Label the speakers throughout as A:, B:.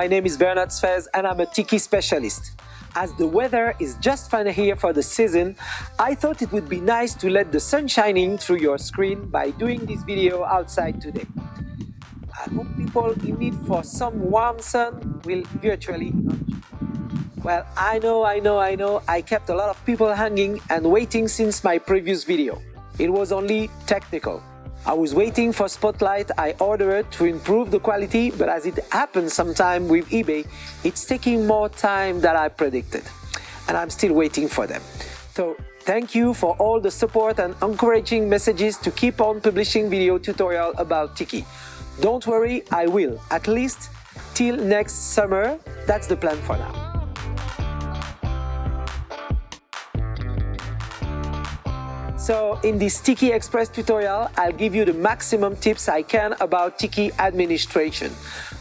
A: my name is Bernard Sfez and I'm a Tiki specialist. As the weather is just fine here for the season, I thought it would be nice to let the sun shining through your screen by doing this video outside today. I hope people in need for some warm sun will virtually well, I know, I know, I know, I kept a lot of people hanging and waiting since my previous video. It was only technical. I was waiting for Spotlight I ordered it to improve the quality, but as it happens sometime with eBay, it's taking more time than I predicted. And I'm still waiting for them. So thank you for all the support and encouraging messages to keep on publishing video tutorial about Tiki. Don't worry, I will, at least till next summer, that's the plan for now. So in this Tiki Express tutorial, I'll give you the maximum tips I can about Tiki administration.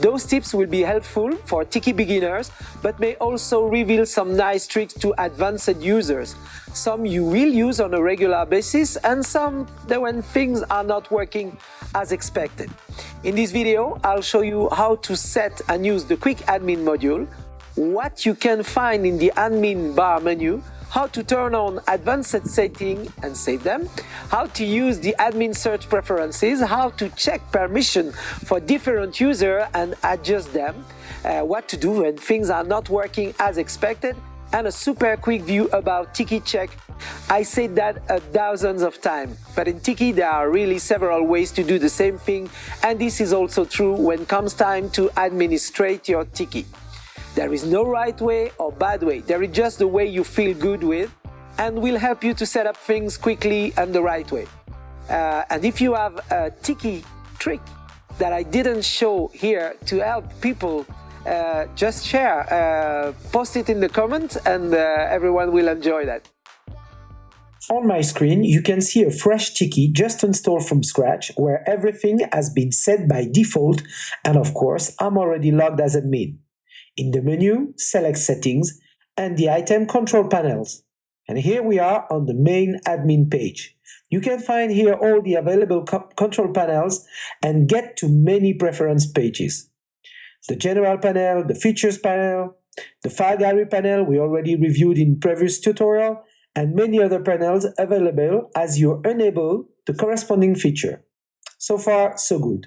A: Those tips will be helpful for Tiki beginners, but may also reveal some nice tricks to advanced users. Some you will use on a regular basis and some that when things are not working as expected. In this video, I'll show you how to set and use the Quick Admin module, what you can find in the admin bar menu, how to turn on advanced setting and save them, how to use the admin search preferences, how to check permission for different users and adjust them, uh, what to do when things are not working as expected, and a super quick view about Tiki Check. I said that a thousands of times, but in Tiki there are really several ways to do the same thing, and this is also true when comes time to administrate your Tiki. There is no right way or bad way, there is just the way you feel good with and will help you to set up things quickly and the right way. Uh, and if you have a Tiki trick that I didn't show here to help people, uh, just share, uh, post it in the comments and uh, everyone will enjoy that.
B: On my screen, you can see a fresh Tiki just installed from scratch where everything has been set by default and of course I'm already logged as admin. In the menu, select Settings and the item control panels. And here we are on the main admin page. You can find here all the available control panels and get to many preference pages. The general panel, the features panel, the file gallery panel we already reviewed in previous tutorial, and many other panels available as you enable the corresponding feature. So far, so good.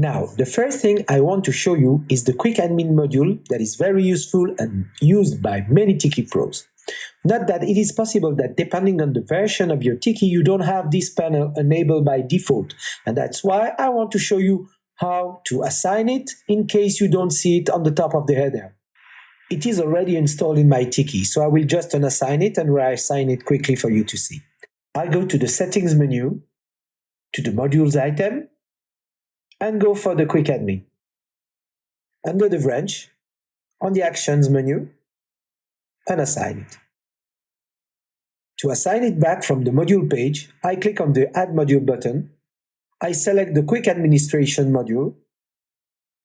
B: Now, the first thing I want to show you is the Quick Admin module that is very useful and used by many Tiki pros. Not that it is possible that depending on the version of your Tiki, you don't have this panel enabled by default, and that's why I want to show you how to assign it in case you don't see it on the top of the header. It is already installed in my Tiki, so I will just unassign it and reassign it quickly for you to see. I'll go to the Settings menu, to the Modules item, and go for the Quick Admin. Under the branch, on the Actions menu, and assign it. To assign it back from the module page, I click on the Add Module button, I select the Quick Administration module,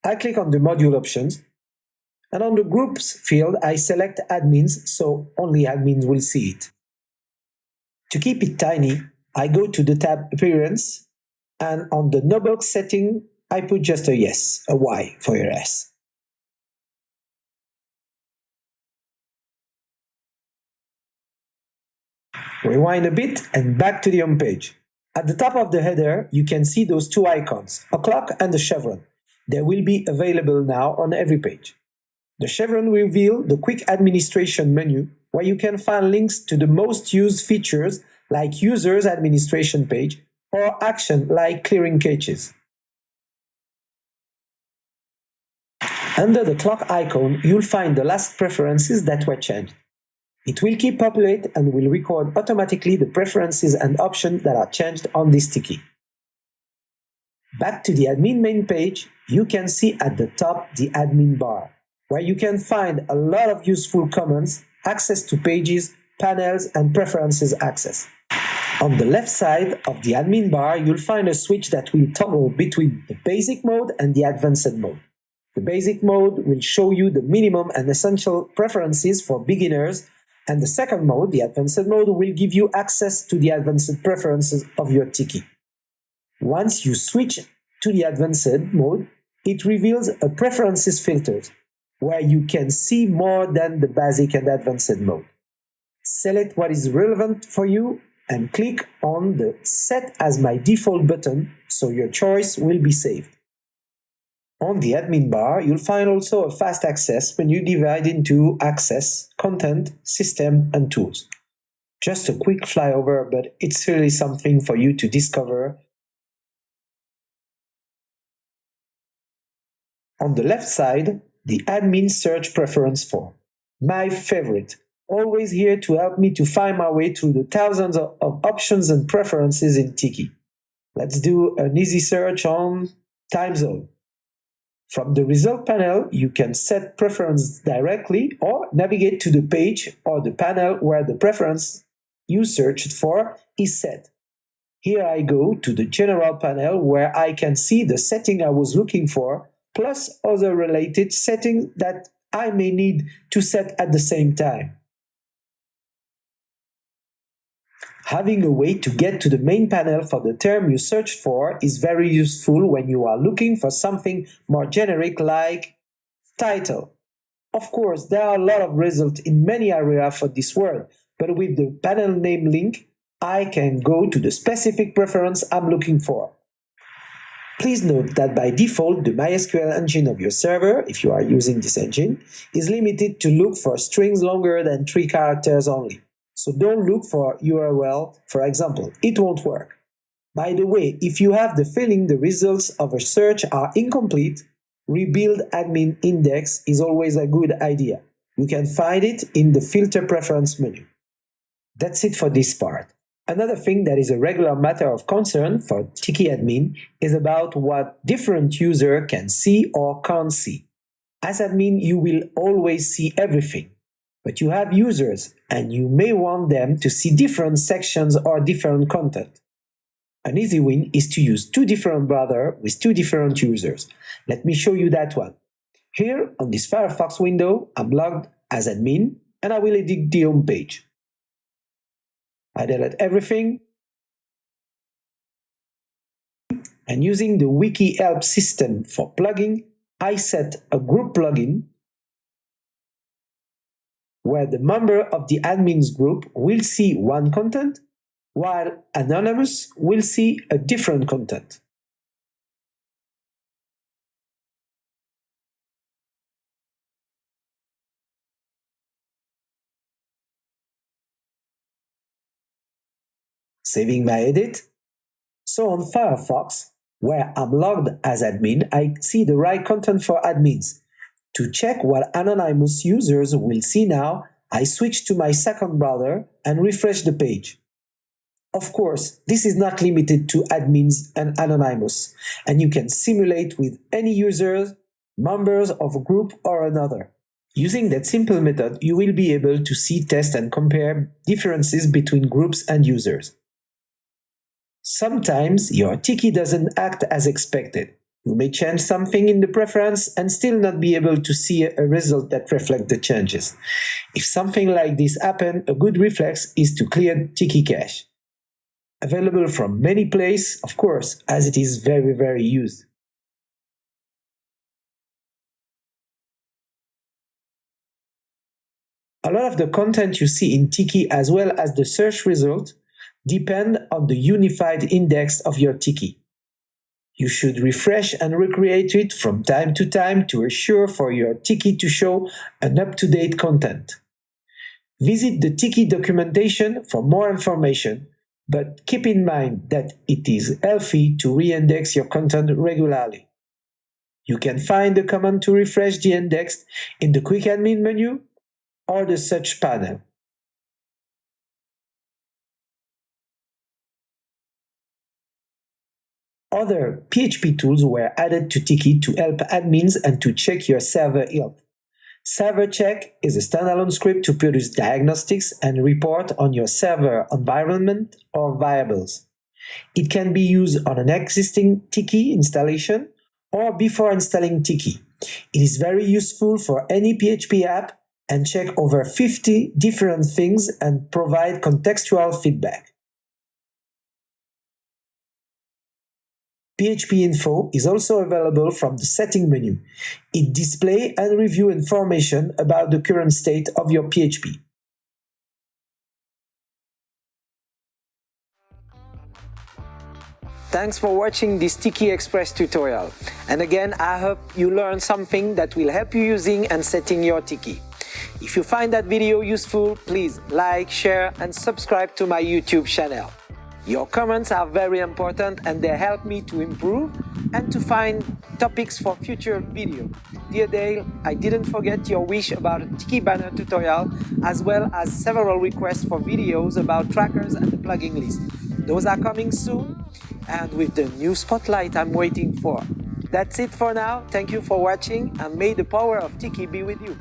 B: I click on the module options, and on the Groups field I select Admins so only admins will see it. To keep it tiny, I go to the tab Appearance and on the no box setting, I put just a yes, a Y for your S. Rewind a bit and back to the home page. At the top of the header, you can see those two icons, a clock and a chevron. They will be available now on every page. The chevron will reveal the quick administration menu where you can find links to the most used features like users administration page or action like clearing caches. Under the clock icon, you'll find the last preferences that were changed. It will keep populate and will record automatically the preferences and options that are changed on this Tiki. Back to the admin main page, you can see at the top the admin bar, where you can find a lot of useful comments, access to pages, panels, and preferences access. On the left side of the admin bar, you'll find a switch that will toggle between the basic mode and the advanced mode. The basic mode will show you the minimum and essential preferences for beginners, and the second mode, the advanced mode, will give you access to the advanced preferences of your Tiki. Once you switch to the advanced mode, it reveals a preferences filter where you can see more than the basic and advanced mode. Select what is relevant for you and click on the Set as my default button so your choice will be saved. On the admin bar, you'll find also a fast access menu divided into Access, Content, System and Tools. Just a quick flyover, but it's really something for you to discover. On the left side, the admin search preference form. My favorite, always here to help me to find my way through the thousands of, of options and preferences in Tiki. Let's do an easy search on time zone. From the result panel, you can set preference directly or navigate to the page or the panel where the preference you searched for is set. Here I go to the general panel where I can see the setting I was looking for plus other related settings that I may need to set at the same time. Having a way to get to the main panel for the term you searched for is very useful when you are looking for something more generic like title. Of course, there are a lot of results in many areas for this word, but with the panel name link, I can go to the specific preference I'm looking for. Please note that by default, the MySQL engine of your server, if you are using this engine, is limited to look for strings longer than three characters only. So don't look for URL, for example, it won't work. By the way, if you have the feeling the results of a search are incomplete, rebuild admin index is always a good idea. You can find it in the filter preference menu. That's it for this part. Another thing that is a regular matter of concern for Tiki admin is about what different user can see or can't see. As admin, you will always see everything. But you have users, and you may want them to see different sections or different content. An easy win is to use two different browsers with two different users. Let me show you that one. Here, on this Firefox window, I'm logged as admin, and I will edit the home page. I delete everything, and using the wiki help system for plugin, I set a group plugin where the member of the admins group will see one content, while anonymous will see a different content. Saving my edit. So on Firefox, where I'm logged as admin, I see the right content for admins, to check what anonymous users will see now, I switch to my second browser and refresh the page. Of course, this is not limited to admins and anonymous, and you can simulate with any users, members of a group or another. Using that simple method, you will be able to see, test and compare differences between groups and users. Sometimes your Tiki doesn't act as expected. You may change something in the preference and still not be able to see a result that reflects the changes. If something like this happens, a good reflex is to clear Tiki cache. Available from many places, of course, as it is very, very used. A lot of the content you see in Tiki as well as the search result depend on the unified index of your Tiki. You should refresh and recreate it from time to time to assure for your Tiki to show an up-to-date content. Visit the Tiki documentation for more information, but keep in mind that it is healthy to re-index your content regularly. You can find the command to refresh the index in the Quick Admin menu or the Search panel. Other PHP tools were added to Tiki to help admins and to check your server health. Server Check is a standalone script to produce diagnostics and report on your server environment or variables. It can be used on an existing Tiki installation or before installing Tiki. It is very useful for any PHP app and check over 50 different things and provide contextual feedback. PHP Info is also available from the setting menu. It displays and review information about the current state of your PHP.
A: Thanks for watching this Tiki Express tutorial. And again, I hope you learned something that will help you using and setting your Tiki. If you find that video useful, please like, share and subscribe to my YouTube channel. Your comments are very important and they help me to improve and to find topics for future videos. Dear Dale, I didn't forget your wish about a Tiki banner tutorial as well as several requests for videos about trackers and the plugin list. Those are coming soon and with the new spotlight I'm waiting for. That's it for now. Thank you for watching and may the power of Tiki be with you.